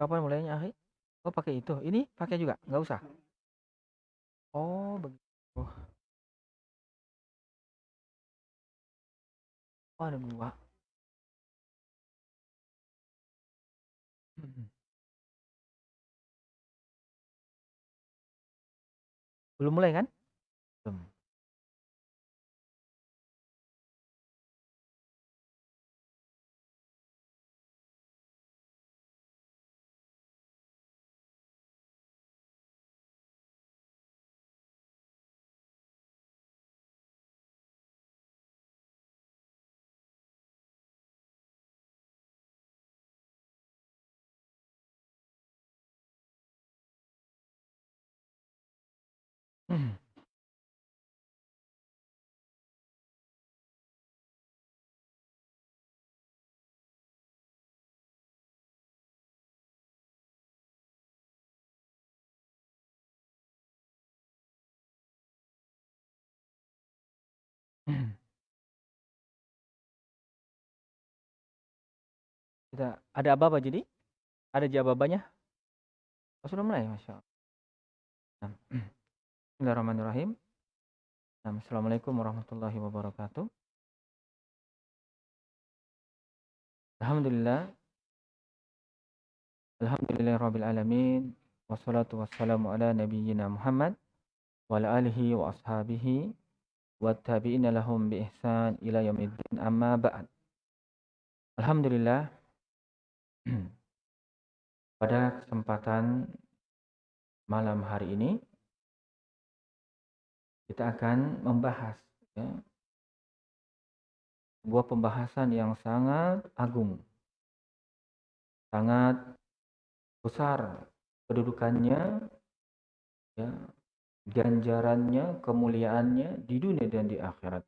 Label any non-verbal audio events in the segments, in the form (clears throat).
Kapan mulainya, akhi? Oh, pakai itu. Ini pakai juga? Nggak usah? Oh, begitu. Oh, ada 2. Mhm. Belum mulai kan? Mhm. Mhm. Kita ada aba-aba jadi? Ada jawabannya? Oh, sudah mulai? Masya Nah, Bismillahirrahmanirrahim. Nah, Assalamualaikum warahmatullahi wabarakatuh. Alhamdulillah. Alhamdulillahirabbil alamin. Wassalatu wassalamu ala nabiyyina Muhammad wa ala alihi wa ashabihi wa tabi'ina lahum bi ihsan ila yaumiddin amma ba'd. Alhamdulillah (clears throat) pada kesempatan malam hari ini kita akan membahas ya, sebuah pembahasan yang sangat agung, sangat besar kedudukannya, ya, ganjarannya, kemuliaannya di dunia dan di akhirat.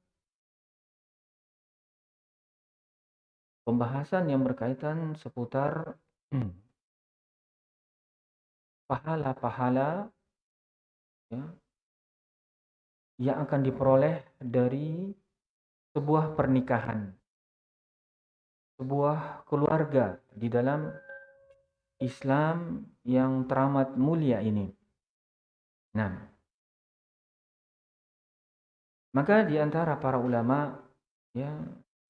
Pembahasan yang berkaitan seputar pahala-pahala ya, yang akan diperoleh dari sebuah pernikahan, sebuah keluarga di dalam Islam yang teramat mulia ini. Nah, maka di antara para ulama ya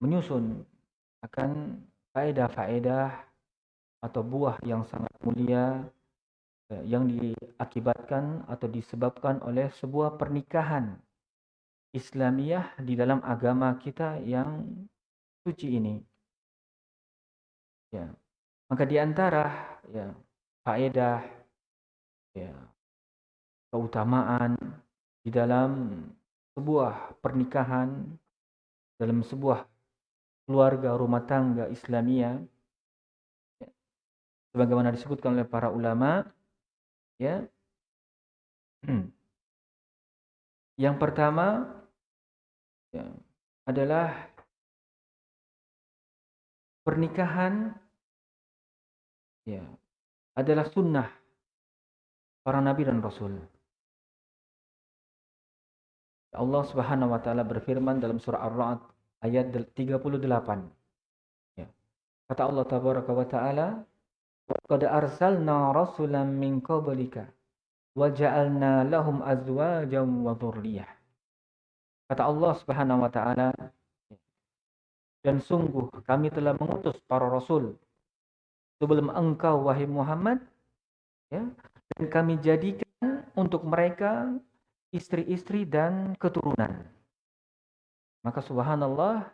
menyusun akan faedah-faedah atau buah yang sangat mulia yang diakibatkan atau disebabkan oleh sebuah pernikahan Islamiyah di dalam agama kita yang suci ini. Ya. Maka di antara ya faedah ya keutamaan di dalam sebuah pernikahan dalam sebuah keluarga rumah tangga Islamiyah ya, sebagaimana disebutkan oleh para ulama Ya. Hmm. Yang pertama ya, adalah pernikahan ya adalah sunnah para nabi dan rasul. Allah Subhanahu wa taala berfirman dalam surah Ar-Ra'd ayat 38. Ya. Kata Allah tabaraka wa taala, Qad arsalna rasulan min qablika wa ja'alna lahum azwajan wa dhurriyyah. Kata Allah Subhanahu wa taala, dan sungguh kami telah mengutus para rasul sebelum engkau wahai Muhammad ya dan kami jadikan untuk mereka istri-istri dan keturunan. Maka subhanallah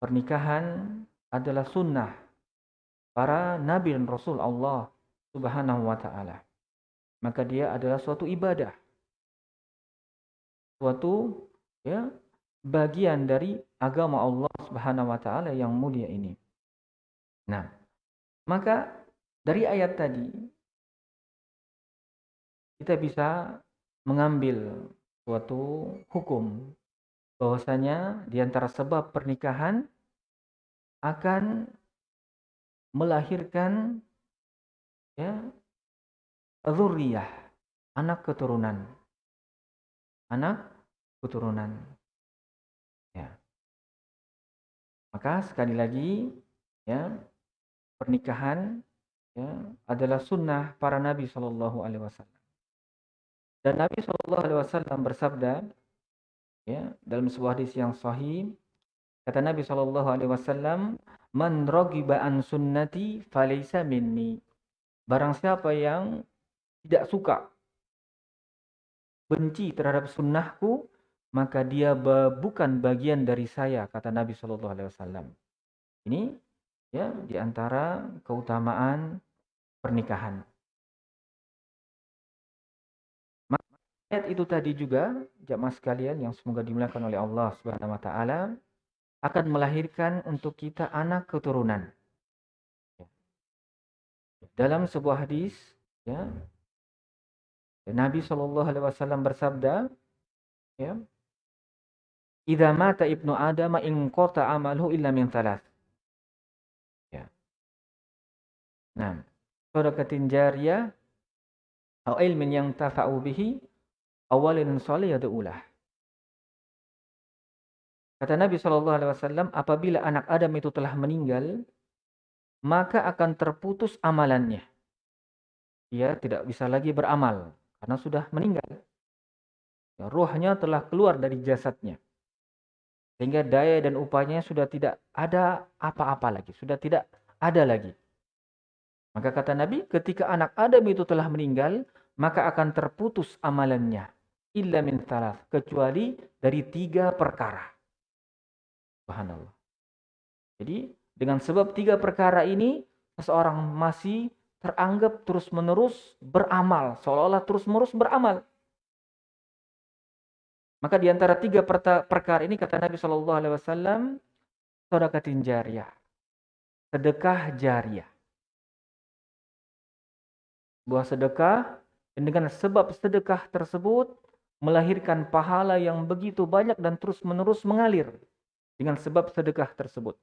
pernikahan adalah sunnah para nabi dan rasul Allah Subhanahu wa taala. Maka dia adalah suatu ibadah. Suatu ya bagian dari agama Allah Subhanahu wa taala yang mulia ini. Nah, maka dari ayat tadi kita bisa mengambil suatu hukum bahwasanya di antara sebab pernikahan akan melahirkan ya zuriyah, anak keturunan. Anak keturunan. Ya. Maka sekali lagi ya pernikahan ya adalah sunnah para nabi Shallallahu alaihi wasallam. Dan Nabi Shallallahu alaihi wasallam bersabda ya dalam sebuah hadis yang sahih kata Nabi Shallallahu alaihi wasallam man raghiba an sunnati falaysa minni. Barang siapa yang tidak suka benci terhadap sunnahku maka dia bukan bagian dari saya kata Nabi Shallallahu Alaihi Wasallam. Ini ya di antara keutamaan pernikahan. Ayat itu tadi juga jamaah sekalian yang semoga dimuliakan oleh Allah Subhanahu wa taala akan melahirkan untuk kita anak keturunan dalam sebuah hadis ya Nabi Shallallahu Alaihi Wasallam bersabda, ya, "Idza mata ibnu Adam in qata amaluhu illa min thalath." Ya. Nah, sadaqatin jariyah atau ilmin yang tafa'u bihi awalin salih yad'ulah. Kata Nabi Shallallahu Alaihi Wasallam, apabila anak Adam itu telah meninggal, maka akan terputus amalannya. Dia tidak bisa lagi beramal karena sudah meninggal. Ya, ruhnya telah keluar dari jasadnya. Sehingga daya dan upayanya sudah tidak ada apa-apa lagi. Sudah tidak ada lagi. Maka kata Nabi, ketika anak Adam itu telah meninggal, maka akan terputus amalannya. Illa min thalath. Kecuali dari tiga perkara. Subhanallah. Jadi, dengan sebab tiga perkara ini, seseorang masih teranggap terus-menerus beramal, seolah-olah terus-menerus beramal. Maka di antara tiga perkara ini kata Nabi Shallallahu Alaihi Wasallam, sedekatin jariah, sedekah jariah. Buah sedekah dan dengan sebab sedekah tersebut melahirkan pahala yang begitu banyak dan terus-menerus mengalir dengan sebab sedekah tersebut.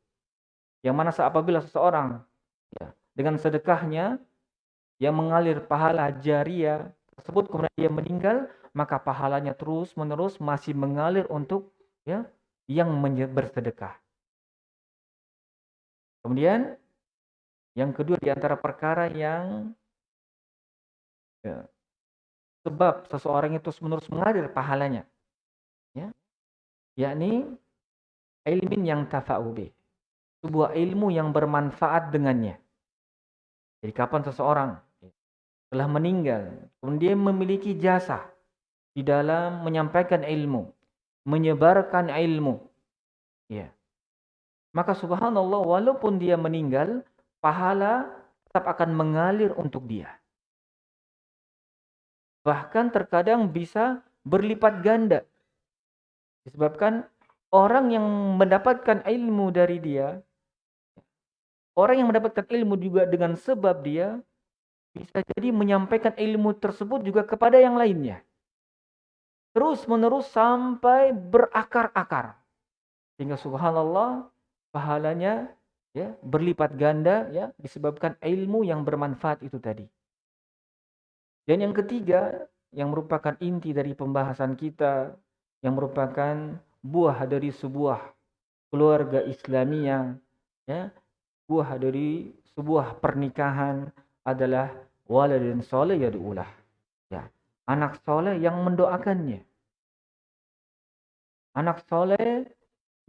Yang mana apabila seseorang ya, dengan sedekahnya yang mengalir pahala jariah tersebut kemudian dia meninggal maka pahalanya terus menerus masih mengalir untuk ya yang bersedekah. Kemudian yang kedua di antara perkara yang ya, sebab seseorang itu terus menerus mengalir pahalanya ya yakni ilmin yang tafa'ubi sebuah ilmu yang bermanfaat dengannya jadi kapan seseorang telah meninggal, kemudian memiliki jasa di dalam menyampaikan ilmu, menyebarkan ilmu. Ya. Maka subhanallah walaupun dia meninggal, pahala tetap akan mengalir untuk dia. Bahkan terkadang bisa berlipat ganda. Disebabkan orang yang mendapatkan ilmu dari dia, orang yang mendapatkan ilmu juga dengan sebab dia bisa jadi menyampaikan ilmu tersebut juga kepada yang lainnya. Terus menerus sampai berakar-akar. Sehingga subhanallah pahalanya ya berlipat ganda ya disebabkan ilmu yang bermanfaat itu tadi. Dan yang ketiga yang merupakan inti dari pembahasan kita yang merupakan buah dari sebuah keluarga Islamiyah ya buah dari sebuah pernikahan adalah waladin soleh ya diulah. Ya, anak soleh yang mendoakannya. Anak soleh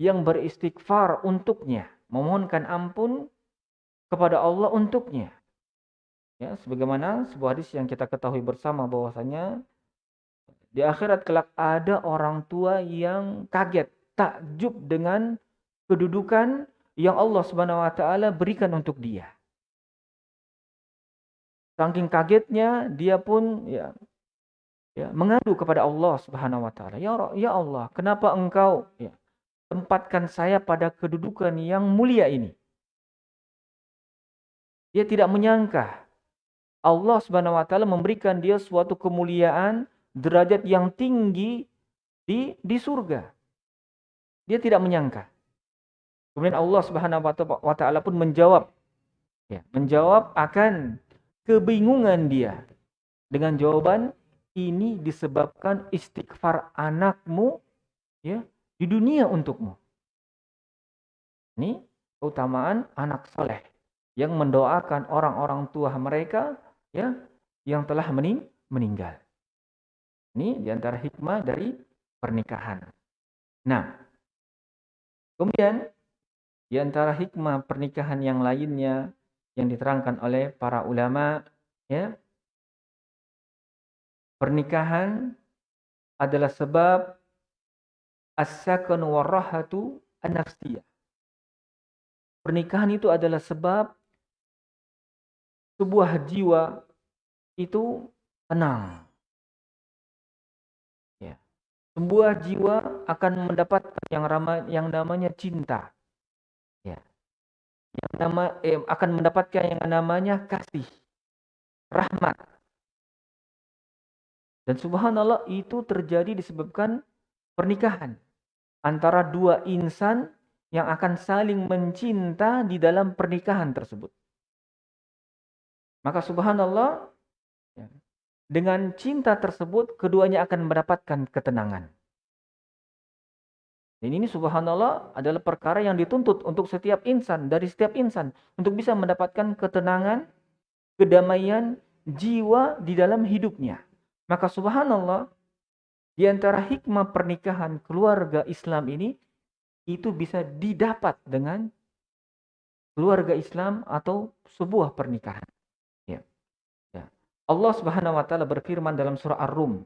yang beristighfar untuknya, memohonkan ampun kepada Allah untuknya. Ya, sebagaimana sebuah hadis yang kita ketahui bersama bahwasanya di akhirat kelak ada orang tua yang kaget, takjub dengan kedudukan yang Allah Subhanahu wa taala berikan untuk dia. Saking kagetnya dia pun ya ya mengadu kepada Allah Subhanahu wa taala. Ya ya Allah, kenapa Engkau ya tempatkan saya pada kedudukan yang mulia ini? Dia tidak menyangka Allah Subhanahu wa taala memberikan dia suatu kemuliaan, derajat yang tinggi di di surga. Dia tidak menyangka. Kemudian Allah Subhanahu wa taala pun menjawab ya, menjawab akan kebingungan dia dengan jawaban ini disebabkan istighfar anakmu ya di dunia untukmu. Ini keutamaan anak soleh yang mendoakan orang-orang tua mereka ya yang telah mening meninggal. Ini di antara hikmah dari pernikahan. Nah, kemudian di antara hikmah pernikahan yang lainnya yang diterangkan oleh para ulama, ya, pernikahan adalah sebab as-sakun warahatu an-nafsiyah. Pernikahan itu adalah sebab sebuah jiwa itu tenang. Sebuah jiwa akan mendapatkan yang ramai yang namanya cinta. Ya. Yang nama eh, akan mendapatkan yang namanya kasih, rahmat. Dan subhanallah itu terjadi disebabkan pernikahan antara dua insan yang akan saling mencinta di dalam pernikahan tersebut. Maka subhanallah ya, dengan cinta tersebut keduanya akan mendapatkan ketenangan. Dan ini subhanallah adalah perkara yang dituntut untuk setiap insan, dari setiap insan. Untuk bisa mendapatkan ketenangan, kedamaian, jiwa di dalam hidupnya. Maka subhanallah, di antara hikmah pernikahan keluarga Islam ini itu bisa didapat dengan keluarga Islam atau sebuah pernikahan. Ya. Ya. Allah Subhanahu wa taala berfirman dalam surah Ar-Rum.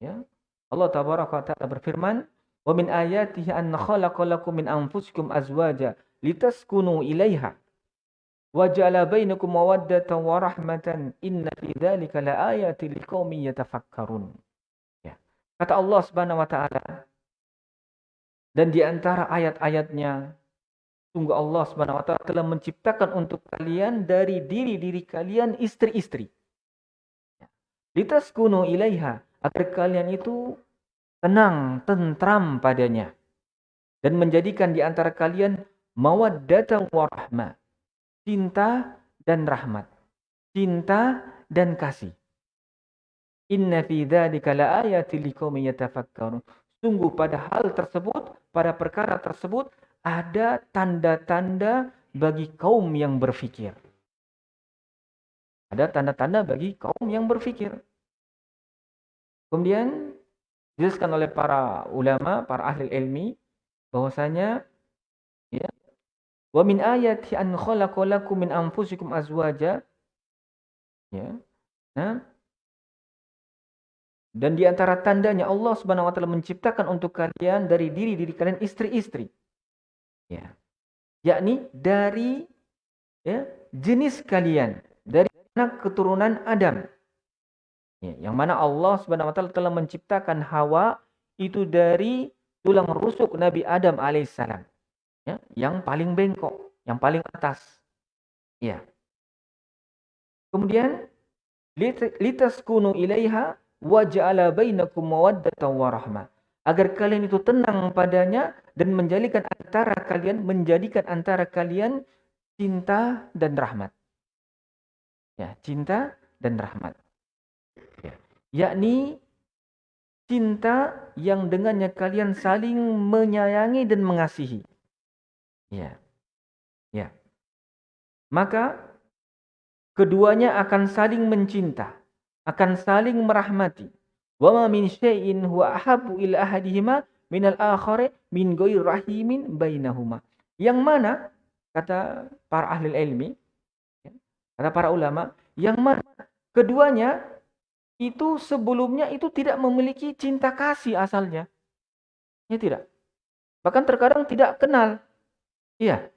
Ya. Allah tabaraka taala berfirman, "Wa min ayatihi an khalaqalakum min anfusikum azwaja litaskunu ilaiha wa ja'ala bainakum mawaddatan wa rahmatan inna fi dzalika laayatin liqaumin yatafakkarun." Kata Allah Subhanahu wa taala. Dan di antara ayat-ayatnya sungguh Allah Subhanahu wa taala telah menciptakan untuk kalian dari diri-diri kalian istri-istri. Litaskunu ilaiha agar kalian itu tenang, tentram padanya dan menjadikan di antara kalian mawaddatan warahmah, cinta dan rahmat, cinta dan kasih. Inna fi dzalika laayatil liqaumin yatafakkarun. Sungguh pada hal tersebut, pada perkara tersebut ada tanda-tanda bagi kaum yang berfikir. Ada tanda-tanda bagi kaum yang berfikir. Kemudian dijelaskan oleh para ulama, para ahli ilmi bahwasanya ya wa min ayati an khalaqalakum min anfusikum azwaja ya. Nah, dan di antara tandanya Allah Subhanahu wa taala menciptakan untuk kalian dari diri-diri kalian istri-istri. Ya. Yakni dari ya, jenis kalian, anak keturunan Adam. Ya, yang mana Allah Subhanahu wa taala telah menciptakan Hawa itu dari tulang rusuk Nabi Adam alaihissalam. Ya, yang paling bengkok, yang paling atas. Ya. Kemudian litaskunu ilaiha waja'ala bainakum mawaddatan warahmah agar kalian itu tenang padanya dan menjadikan antara kalian menjadikan antara kalian cinta dan rahmat. Ya, cinta dan rahmat. Ya. Yakni cinta yang dengannya kalian saling menyayangi dan mengasihi. Ya. Ya. Maka keduanya akan saling mencinta akan saling merahmati. Wa ma min syai'in huwa ahabbu ila ahadihima minal akhari min ghairi rahimin bainahuma. Yang mana kata para ahli ilmi, kata para ulama, yang mana keduanya itu sebelumnya itu tidak memiliki cinta kasih asalnya. Ya tidak. Bahkan terkadang tidak kenal. Iya.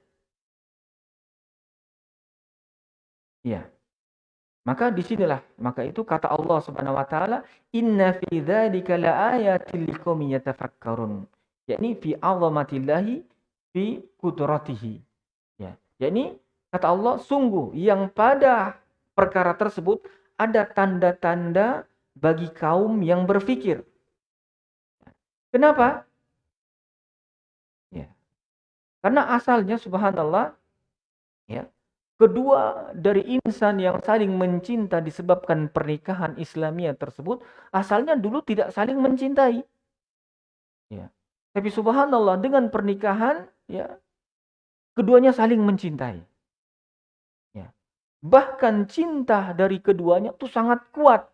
Iya. Maka di sinilah, maka itu kata Allah Subhanahu wa taala, "Inna fi dzalika laayatil liqaumin yatafakkarun." Yakni fi 'azamatillahi fi qudratihi. Ya. Yakni kata Allah, sungguh yang pada perkara tersebut ada tanda-tanda bagi kaum yang berfikir. Kenapa? Ya. Karena asalnya subhanallah ya. Kedua dari insan yang saling mencinta disebabkan pernikahan Islamiyah tersebut asalnya dulu tidak saling mencintai. Ya. Tapi subhanallah dengan pernikahan ya keduanya saling mencintai. Bahkan cinta dari keduanya itu sangat kuat.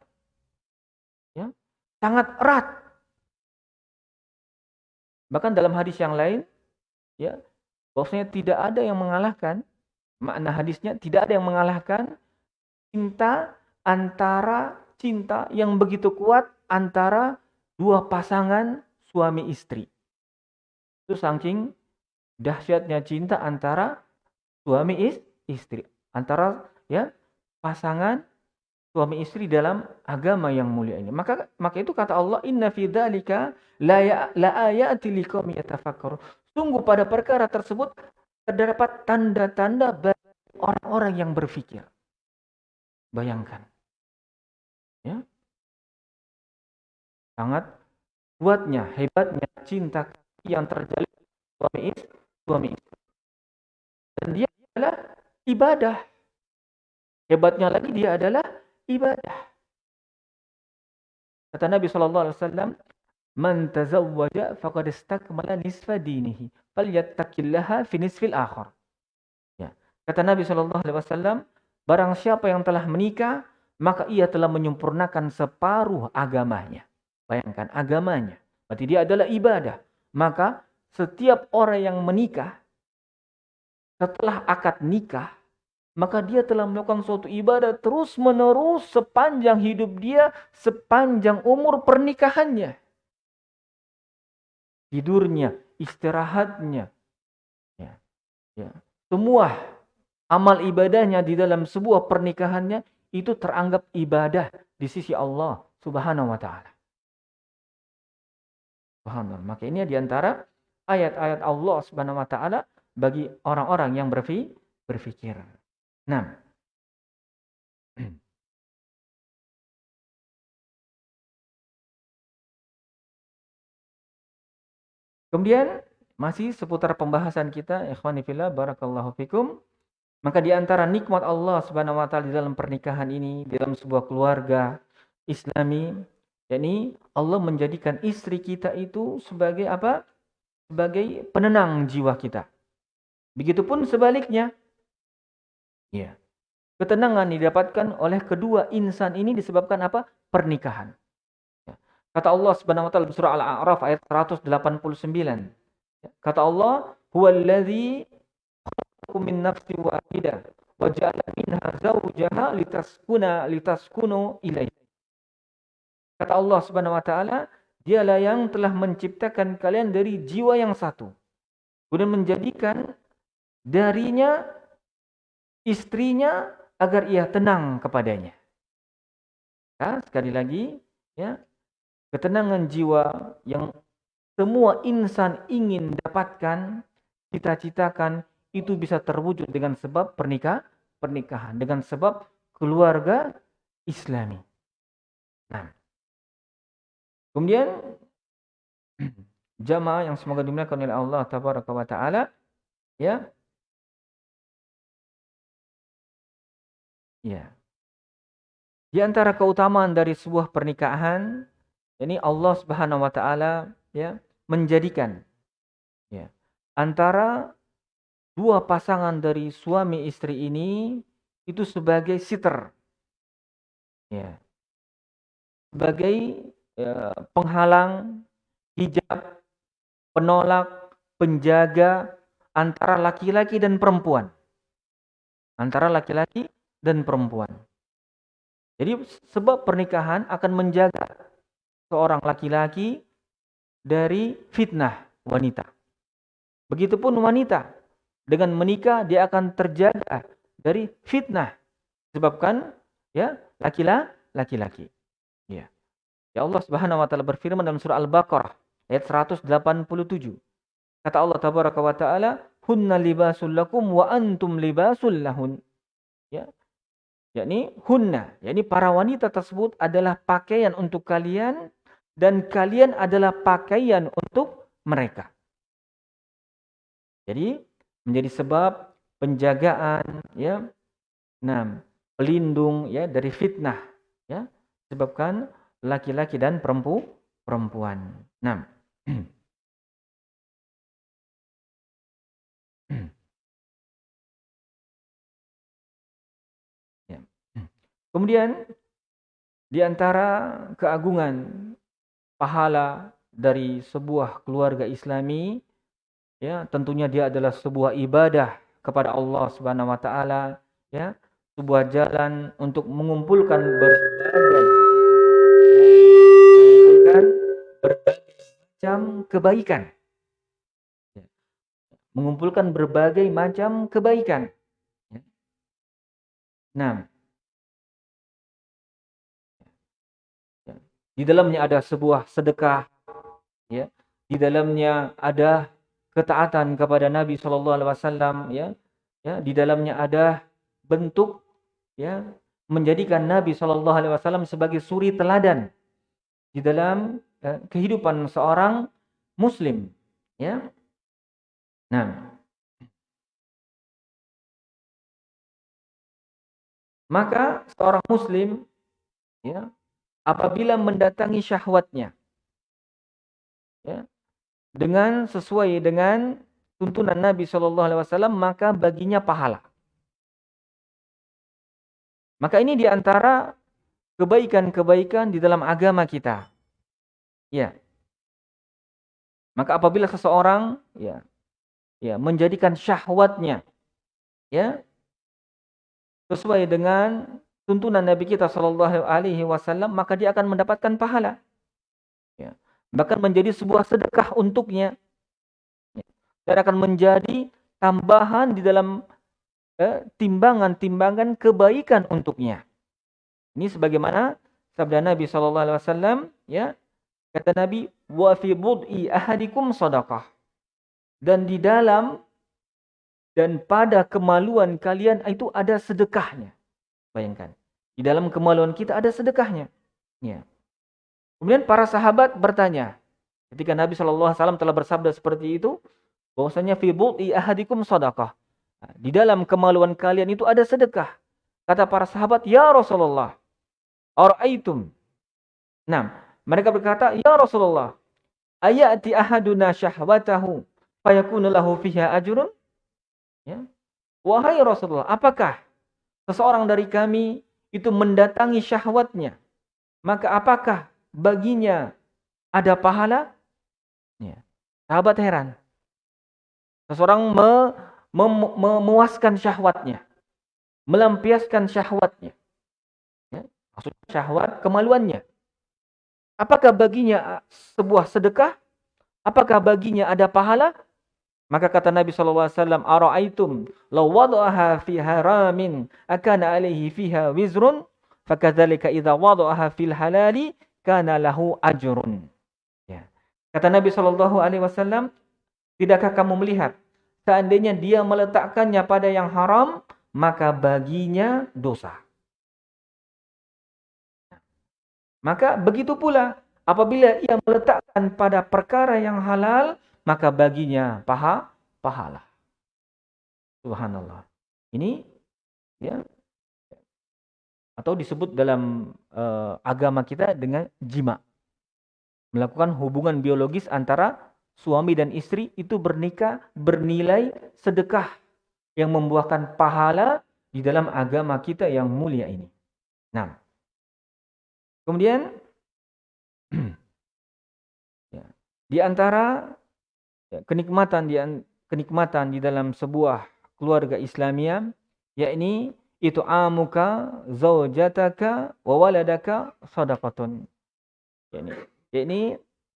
Ya. Sangat erat. Bahkan dalam hadis yang lain, ya, bahwasanya tidak ada yang mengalahkan makna hadisnya tidak ada yang mengalahkan cinta antara cinta yang begitu kuat antara dua pasangan suami istri. Itu saking dahsyatnya cinta antara suami istri, antara ya pasangan suami istri dalam agama yang mulia ini. Maka maka itu kata Allah inna fi dzalika la ya, ayati yatafakkarun. Sungguh pada perkara tersebut terdapat tanda-tanda bagi orang-orang yang berpikir. Bayangkan. Ya. Sangat kuatnya, hebatnya cinta yang terjalin suami istri, suami istri. Dan dia adalah ibadah. Hebatnya lagi dia adalah ibadah. Kata Nabi sallallahu alaihi wasallam, "Man tazawwaja faqad istakmala nisfa dinihi, falyattaqillaha fi nisfil akhar." Ya. Kata Nabi sallallahu alaihi wasallam, barang siapa yang telah menikah, maka ia telah menyempurnakan separuh agamanya. Bayangkan agamanya. Berarti dia adalah ibadah. Maka setiap orang yang menikah setelah akad nikah maka dia telah melakukan suatu ibadah terus menerus sepanjang hidup dia, sepanjang umur pernikahannya. Tidurnya, istirahatnya, ya, ya. semua amal ibadahnya di dalam sebuah pernikahannya itu teranggap ibadah di sisi Allah Subhanahu wa taala. Subhanallah. Maka ini di antara ayat-ayat Allah Subhanahu wa taala bagi orang-orang yang berpikir. Nah. (clears throat) Kemudian masih seputar pembahasan kita ikhwani fillah barakallahu fikum. Maka di antara nikmat Allah Subhanahu wa taala di dalam pernikahan ini, di dalam sebuah keluarga Islami, yakni Allah menjadikan istri kita itu sebagai apa? Sebagai penenang jiwa kita. Begitupun sebaliknya, Ya. Ketenangan didapatkan oleh kedua insan ini disebabkan apa? Pernikahan. Ya. Kata Allah Subhanahu wa taala surah Al-A'raf ayat 189. Ya. Kata Allah, "Huwallazi khalaqakum min nafsin wahidah wa ja'ala minha zawjaha litaskuna litaskunu ilaihi." Kata Allah Subhanahu wa taala, Dialah yang telah menciptakan kalian dari jiwa yang satu. Kemudian menjadikan darinya istrinya agar ia tenang kepadanya. Ya, sekali lagi, ya, ketenangan jiwa yang semua insan ingin dapatkan, cita-citakan, itu bisa terwujud dengan sebab pernikah, pernikahan, dengan sebab keluarga Islami. Nah, kemudian (clears throat) jamaah yang semoga dimuliakan oleh Allah Taala, ya, Ya. Di antara keutamaan dari sebuah pernikahan, ini Allah Subhanahu wa taala ya menjadikan ya antara dua pasangan dari suami istri ini itu sebagai sitter. Ya. Sebagai ya, penghalang, hijab, penolak, penjaga antara laki-laki dan perempuan. Antara laki-laki dan perempuan. Jadi sebab pernikahan akan menjaga seorang laki-laki dari fitnah wanita. Begitupun wanita dengan menikah dia akan terjaga dari fitnah sebabkan ya laki-laki. Ya. Ya Allah Subhanahu wa taala berfirman dalam surah Al-Baqarah ayat 187. Kata Allah tabaraka wa taala, "Hunna libasul lakum wa antum libasul lahun." Ya, yakni hunna, yakni para wanita tersebut adalah pakaian untuk kalian dan kalian adalah pakaian untuk mereka. Jadi menjadi sebab penjagaan ya. Nah, pelindung ya dari fitnah ya sebabkan laki-laki dan perempu perempuan. Nah. (clears throat) Kemudian di antara keagungan pahala dari sebuah keluarga Islami ya tentunya dia adalah sebuah ibadah kepada Allah Subhanahu wa taala ya sebuah jalan untuk mengumpulkan berbagai macam kebaikan. Mengumpulkan berbagai macam kebaikan. Nah di dalamnya ada sebuah sedekah ya. Di dalamnya ada ketaatan kepada Nabi sallallahu alaihi wasallam ya. Ya di dalamnya ada bentuk ya menjadikan Nabi Shallallahu Alaihi Wasallam sebagai suri teladan di dalam ya, kehidupan seorang Muslim, ya. Nah, maka seorang Muslim, ya, apabila mendatangi syahwatnya, ya, dengan sesuai dengan tuntunan Nabi Shallallahu Alaihi Wasallam, maka baginya pahala. Maka ini di antara kebaikan-kebaikan di dalam agama kita. Ya. Maka apabila seseorang ya ya menjadikan syahwatnya ya sesuai dengan tuntunan Nabi kita Shallallahu Alaihi Wasallam maka dia akan mendapatkan pahala ya. bahkan menjadi sebuah sedekah untuknya ya. dan akan menjadi tambahan di dalam timbangan-timbangan kebaikan untuknya. Ini sebagaimana sabda Nabi sallallahu alaihi wasallam ya. Kata Nabi, "Wa fi bud'i ahadikum sadaqah." Dan di dalam dan pada kemaluan kalian itu ada sedekahnya. Bayangkan. Di dalam kemaluan kita ada sedekahnya. Ya. Kemudian para sahabat bertanya, ketika Nabi Shallallahu alaihi wasallam telah bersabda seperti itu, bahwasanya fi bud'i ahadikum sadaqah di dalam kemaluan kalian itu ada sedekah. Kata para sahabat, Ya Rasulullah, Ara'aitum. Nah, mereka berkata, Ya Rasulullah, ayati ahaduna syahwatahu fayakunu lahu fiha ajrun? Ya. Wahai Rasulullah, apakah seseorang dari kami itu mendatangi syahwatnya? Maka apakah baginya ada pahala? Ya. Sahabat heran. Seseorang me memuaskan syahwatnya, melampiaskan syahwatnya. Ya, maksudnya syahwat kemaluannya. Apakah baginya sebuah sedekah? Apakah baginya ada pahala? Maka kata Nabi SAW, Ara'aitum law wada'aha fi haramin akana alaihi fiha wizrun fakadzalika idza wada'aha fil halali kana lahu ajrun. Ya. Kata Nabi SAW, tidakkah kamu melihat seandainya dia meletakkannya pada yang haram, maka baginya dosa. Maka begitu pula apabila ia meletakkan pada perkara yang halal, maka baginya paha pahala. Subhanallah. Ini ya atau disebut dalam uh, agama kita dengan jima. Melakukan hubungan biologis antara suami dan istri itu bernikah bernilai sedekah yang membuahkan pahala di dalam agama kita yang mulia ini. Nah, kemudian (clears throat) ya, di antara ya, kenikmatan di kenikmatan di dalam sebuah keluarga Islamia yakni itu amuka zaujataka wa waladaka sadaqatun. Yakni, yakni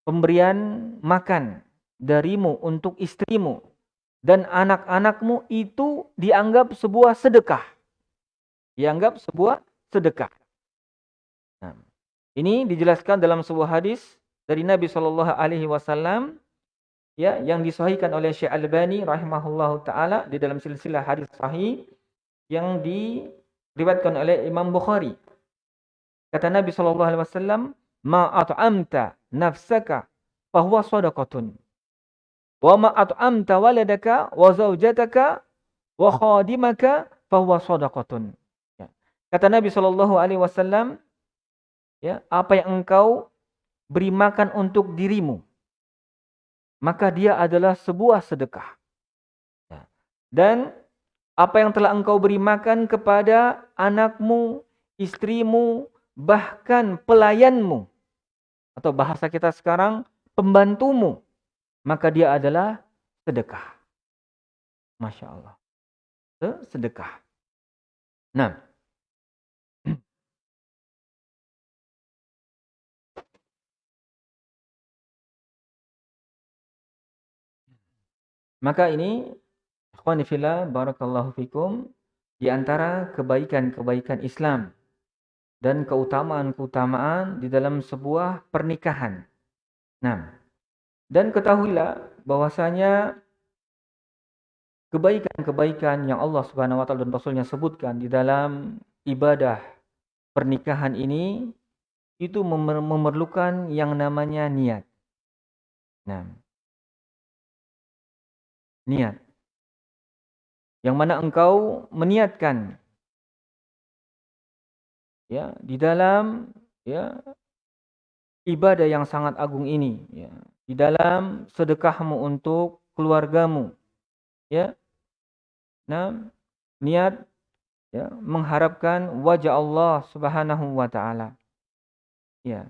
pemberian makan darimu untuk istrimu dan anak-anakmu itu dianggap sebuah sedekah. Dianggap sebuah sedekah. Nah, ini dijelaskan dalam sebuah hadis dari Nabi Shallallahu Alaihi Wasallam ya yang disahihkan oleh Syekh Albani rahimahullahu taala di dalam silsilah hadis sahih yang diriwayatkan oleh Imam Bukhari. Kata Nabi Shallallahu Alaihi Wasallam, ma at'amta nafsaka fahuwa sadaqatun. Wa ma at'amta waladaka wa zaujataka wa khadimaka fahuwa sadaqatun. Ya. Kata Nabi Shallallahu alaihi wasallam, ya, apa yang engkau beri makan untuk dirimu, maka dia adalah sebuah sedekah. Ya. Dan apa yang telah engkau beri makan kepada anakmu, istrimu, bahkan pelayanmu, atau bahasa kita sekarang, pembantumu, maka dia adalah sedekah. Masya Allah. Sedekah. Nah, maka ini Ikhwani barakallahu fikum, di antara kebaikan-kebaikan Islam dan keutamaan-keutamaan di dalam sebuah pernikahan. Nah, dan ketahuilah bahwasanya kebaikan-kebaikan yang Allah Subhanahu wa taala dan Rasulnya sebutkan di dalam ibadah pernikahan ini itu memerlukan yang namanya niat. Nah, niat. Yang mana engkau meniatkan ya di dalam ya ibadah yang sangat agung ini ya di dalam sedekahmu untuk keluargamu ya. Nah niat ya mengharapkan wajah Allah Subhanahu wa taala ya.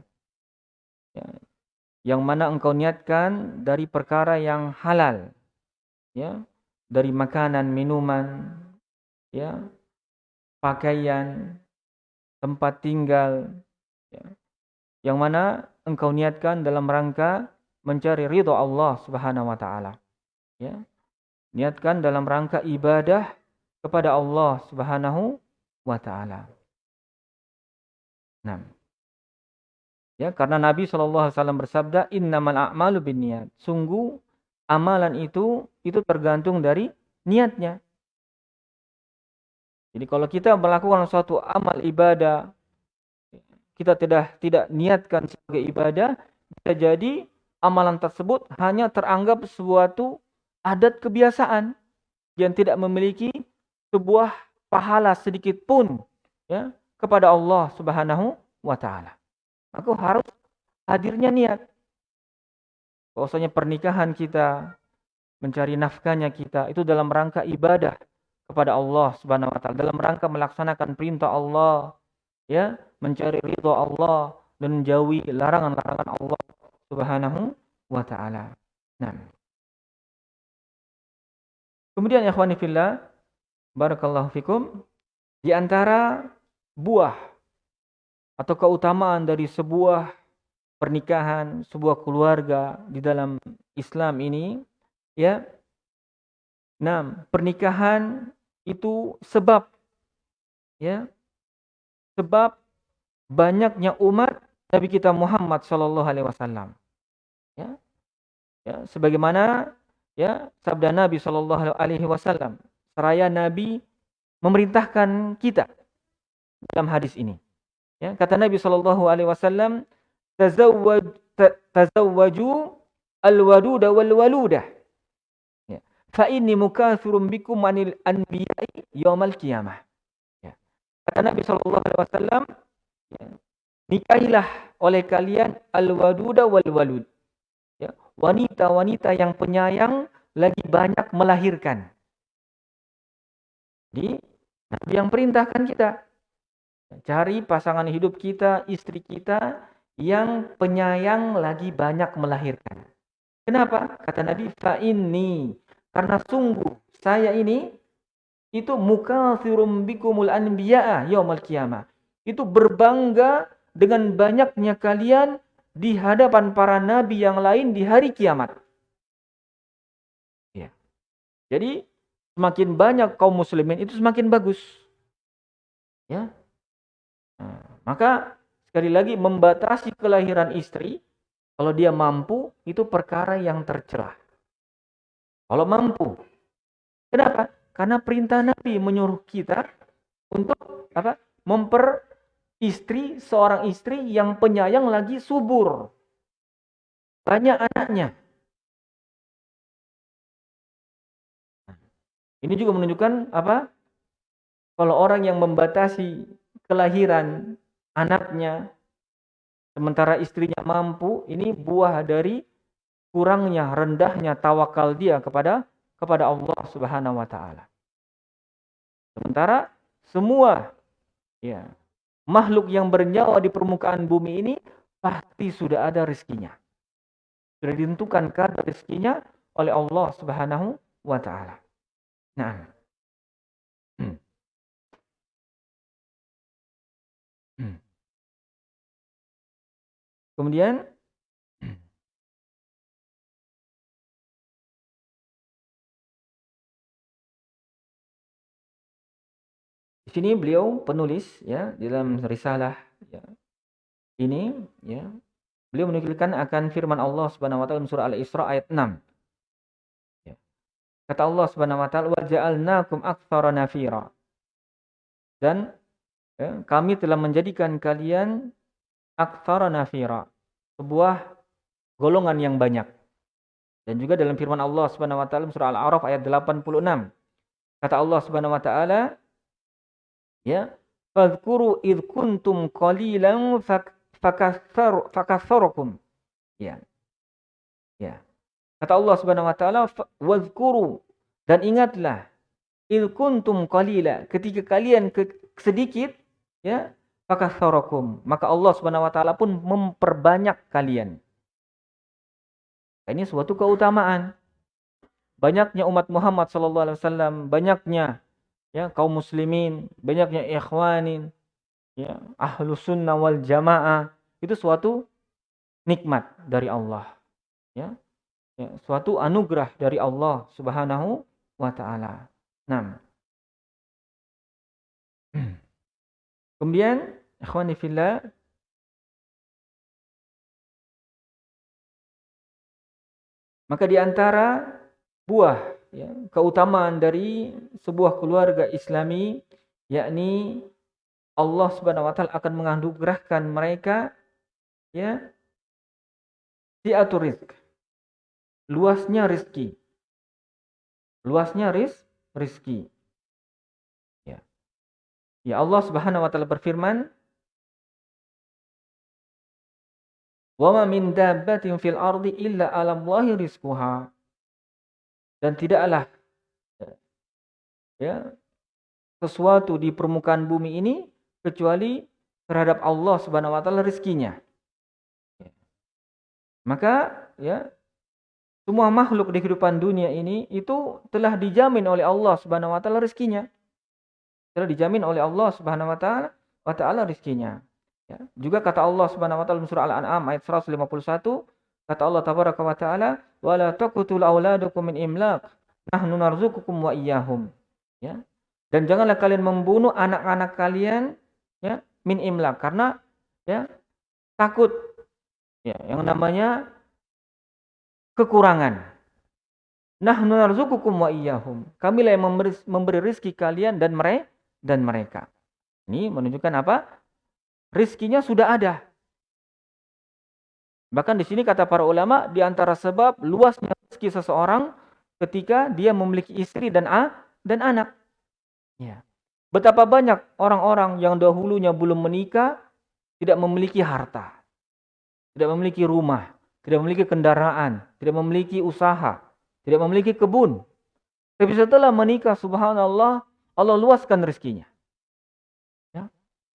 Ya yang mana engkau niatkan dari perkara yang halal ya dari makanan, minuman, ya, pakaian, tempat tinggal, ya, yang mana engkau niatkan dalam rangka mencari ridho Allah Subhanahu wa taala. Ya. Niatkan dalam rangka ibadah kepada Allah Subhanahu wa taala. Nah. Ya, karena Nabi SAW bersabda, "Innamal a'malu binniyat." Sungguh amalan itu itu tergantung dari niatnya. Jadi kalau kita melakukan suatu amal ibadah kita tidak tidak niatkan sebagai ibadah, bisa jadi amalan tersebut hanya teranggap suatu adat kebiasaan yang tidak memiliki sebuah pahala sedikit pun ya kepada Allah Subhanahu wa taala. Maka harus hadirnya niat bahwasanya pernikahan kita, mencari nafkahnya kita itu dalam rangka ibadah kepada Allah Subhanahu wa taala, dalam rangka melaksanakan perintah Allah, ya, mencari ridha Allah dan menjauhi larangan-larangan Allah Subhanahu wa taala. Nah. Kemudian ikhwani fillah, barakallahu fikum, di antara buah atau keutamaan dari sebuah pernikahan, sebuah keluarga di dalam Islam ini, ya. Nah, pernikahan itu sebab ya. Sebab banyaknya umat Nabi kita Muhammad sallallahu alaihi wasallam. Ya. Ya, sebagaimana ya sabda Nabi sallallahu alaihi wasallam, seraya Nabi memerintahkan kita dalam hadis ini. Ya, kata Nabi sallallahu alaihi wasallam, tazawwaj tazawwaju alwaduda walwaludah ya fa inni mukathirun bikum anil anbiya'i yaumal qiyamah ya kata Nabi sallallahu alaihi wasallam ya, nikahilah oleh kalian alwaduda walwalud. Ya. Wanita-wanita yang penyayang lagi banyak melahirkan. Jadi Nabi yang perintahkan kita. Cari pasangan hidup kita istri kita yang penyayang lagi banyak melahirkan. Kenapa? Kata Nabi, fa ini karena sungguh saya ini itu mukatsirum bikumul anbiya'a yaumil qiyamah. Itu berbangga dengan banyaknya kalian di hadapan para nabi yang lain di hari kiamat. Ya. Jadi semakin banyak kaum muslimin itu semakin bagus. Ya. Nah, maka Sekali lagi membatasi kelahiran istri kalau dia mampu itu perkara yang tercela. Kalau mampu. Kenapa? Karena perintah Nabi menyuruh kita untuk apa? memper istri, seorang istri yang penyayang lagi subur. Banyak anaknya. Ini juga menunjukkan apa? Kalau orang yang membatasi kelahiran anaknya sementara istrinya mampu, ini buah dari kurangnya, rendahnya tawakal dia kepada kepada Allah Subhanahu wa taala. Sementara semua ya, makhluk yang bernyawa di permukaan bumi ini pasti sudah ada rezekinya. Sudah ditentukan kadar rezekinya oleh Allah Subhanahu wa taala. Nah. Kemudian di sini beliau penulis ya dalam risalah ya, ini ya beliau menukilkan akan firman Allah Subhanahu wa taala surah Al-Isra ayat 6 Kata Allah Subhanahu wa taala, "Wa ja'alnakum aktsara nafira." Dan ya, kami telah menjadikan kalian aktsara nafira, sebuah golongan yang banyak. Dan juga dalam firman Allah Subhanahu wa taala surah Al-A'raf ayat 86. Kata Allah Subhanahu wa taala, ya, "Fadhkuru id kuntum qalilan fakaththarakum." Ya. Ya. Kata Allah Subhanahu wa taala, "Wadhkuru" dan ingatlah il kuntum qalila ketika kalian ke, sedikit ya fakatharakum maka Allah Subhanahu wa taala pun memperbanyak kalian. Ini suatu keutamaan. Banyaknya umat Muhammad sallallahu alaihi wasallam, banyaknya ya kaum muslimin, banyaknya ikhwanin, ya ahlu sunnah wal jamaah itu suatu nikmat dari Allah. Ya, ya, suatu anugerah dari Allah Subhanahu wa taala. Nah. (clears throat) Kemudian ikhwani fillah maka di antara buah ya, keutamaan dari sebuah keluarga Islami yakni Allah Subhanahu wa taala akan menganugerahkan mereka ya siatur rizq luasnya rizki. Luasnya riz, rizki. Ya. ya Allah Subhanahu wa taala berfirman, "Wa min dabbatin fil ardi illa 'ala Allahi rizquha." Dan tidaklah ya sesuatu di permukaan bumi ini kecuali terhadap Allah Subhanahu wa taala rezekinya. Ya. Maka ya semua makhluk di kehidupan dunia ini itu telah dijamin oleh Allah Subhanahu wa taala rezekinya. Telah dijamin oleh Allah Subhanahu wa taala wa taala rezekinya. Ya. Juga kata Allah Subhanahu wa taala surah Al-An'am ayat 151, kata Allah tabaraka wa taala, "Wa la taqtul auladakum min imlaq, nahnu narzuqukum wa iyyahum." Ya. Dan janganlah kalian membunuh anak-anak kalian ya min imlaq karena ya takut ya yang namanya kekurangan. Nahnu narzukukum wa iyyahum. Kamilah yang memberi, memberi rizki kalian dan mereka dan mereka. Ini menunjukkan apa? Rizkinya sudah ada. Bahkan di sini kata para ulama di antara sebab luasnya rezeki seseorang ketika dia memiliki istri dan a dan anak. Ya. Betapa banyak orang-orang yang dahulunya belum menikah tidak memiliki harta, tidak memiliki rumah, tidak memiliki kendaraan, tidak memiliki usaha, tidak memiliki kebun. Tapi setelah menikah, subhanallah, Allah luaskan rezekinya.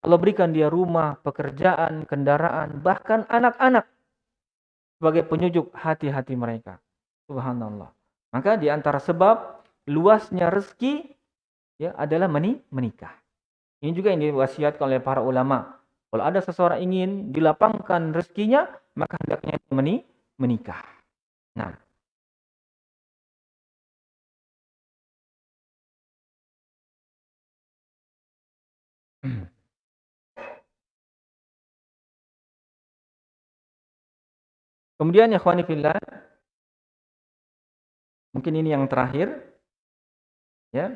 Allah berikan dia rumah, pekerjaan, kendaraan, bahkan anak-anak sebagai penyujuk hati-hati mereka. Subhanallah. Maka di antara sebab luasnya rezeki ya adalah menikah. Ini juga yang diwasiatkan oleh para ulama. Kalau ada seseorang ingin dilapangkan rezekinya, maka hendaknya menikah. Nah. (clears throat) Kemudian ya fillah mungkin ini yang terakhir ya.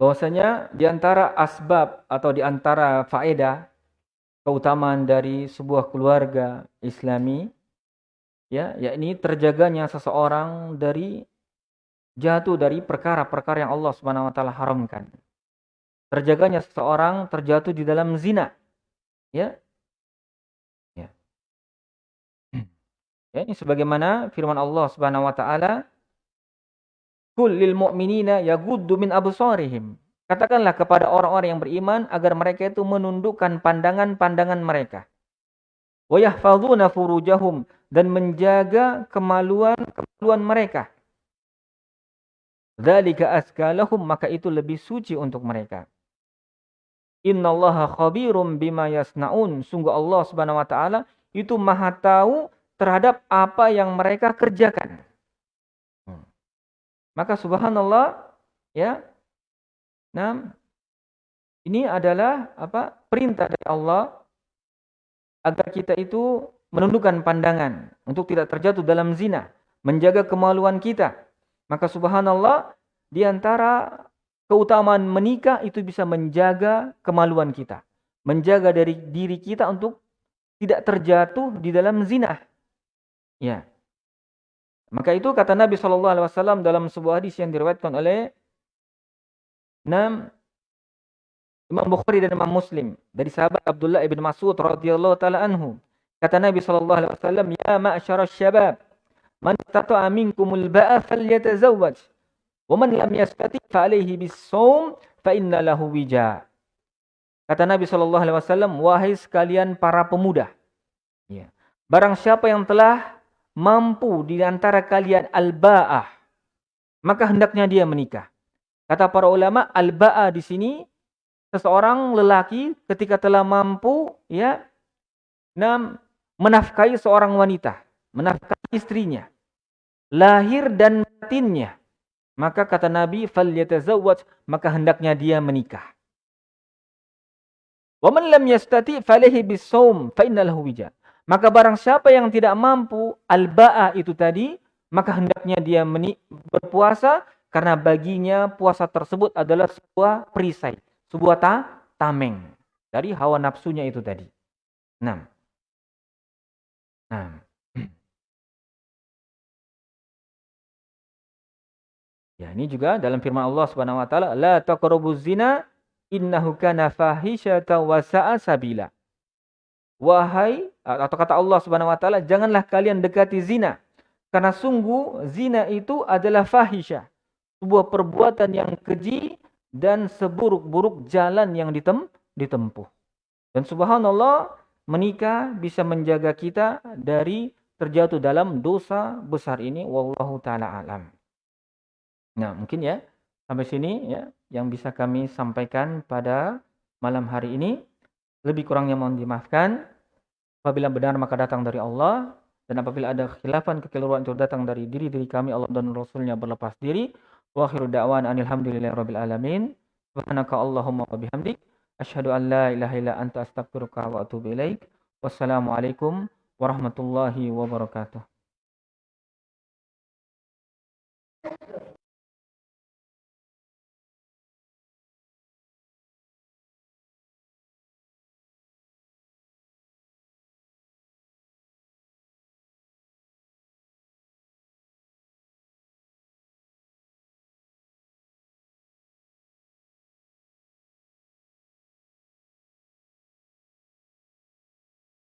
bahwasanya di antara asbab atau di antara faedah keutamaan dari sebuah keluarga Islami ya yakni terjaganya seseorang dari jatuh dari perkara-perkara yang Allah Subhanahu wa taala haramkan. Terjaganya seseorang terjatuh di dalam zina. Ya. Ya, ini sebagaimana firman Allah Subhanahu wa taala, "Qul lil mu'minina yaghuddu min absarihim." Katakanlah kepada orang-orang yang beriman agar mereka itu menundukkan pandangan-pandangan mereka. Wa yahfazuna furujahum dan menjaga kemaluan-kemaluan mereka. Dzalika askalahum maka itu lebih suci untuk mereka. Innallaha khabirum bima yasnaun. Sungguh Allah Subhanahu wa taala itu Maha tahu terhadap apa yang mereka kerjakan. Hmm. Maka subhanallah ya. Nah, ini adalah apa? perintah dari Allah agar kita itu menundukkan pandangan untuk tidak terjatuh dalam zina, menjaga kemaluan kita. Maka subhanallah di antara keutamaan menikah itu bisa menjaga kemaluan kita. Menjaga dari diri kita untuk tidak terjatuh di dalam zina. Ya. Maka itu kata Nabi Shallallahu Alaihi Wasallam dalam sebuah hadis yang diriwayatkan oleh enam Imam Bukhari dan Imam Muslim dari sahabat Abdullah ibn Mas'ud radhiyallahu taala anhu. Kata Nabi Shallallahu Alaihi Wasallam, Ya ma'asyara syabab, man istata'a minkumul ba'a falyatazawwaj. Waman lam yastati fa'alaihi bis-shaum fa inna lahu wija. Kata Nabi sallallahu alaihi wasallam, wahai sekalian para pemuda. Ya. Barang siapa yang telah mampu di antara kalian al-ba'ah, maka hendaknya dia menikah. Kata para ulama, al-ba'ah di sini seseorang lelaki ketika telah mampu ya nam menafkahi seorang wanita, menafkahi istrinya, lahir dan batinnya maka kata Nabi, maka hendaknya dia menikah. Wa man yastati falaihi bisawm fa innalahu. Maka barang siapa yang tidak mampu al-ba'a itu tadi, maka hendaknya dia berpuasa karena baginya puasa tersebut adalah sebuah perisai, sebuah ta tameng dari hawa nafsunya itu tadi. Nah. Nah. (clears throat) Ya, ini juga dalam firman Allah Subhanahu wa taala, "La taqrabuz zina innahu kana fahisyatan wa sa'a sabila." Wahai atau kata Allah Subhanahu wa taala, janganlah kalian dekati zina karena sungguh zina itu adalah fahisya, sebuah perbuatan yang keji dan seburuk-buruk jalan yang ditem ditempuh. Dan subhanallah, menikah bisa menjaga kita dari terjatuh dalam dosa besar ini wallahu taala alam. Nah, mungkin ya sampai sini ya yang bisa kami sampaikan pada malam hari ini. Lebih kurangnya mohon dimaafkan. Apabila benar maka datang dari Allah dan apabila ada khilafan kekeliruan itu datang dari diri-diri kami Allah dan Rasulnya berlepas diri. Wa akhiru da'wan rabbil alamin. Subhanaka Allahumma wa bihamdik asyhadu an la ilaha illa anta astaghfiruka wa atubu ilaik. Wassalamualaikum warahmatullahi wabarakatuh.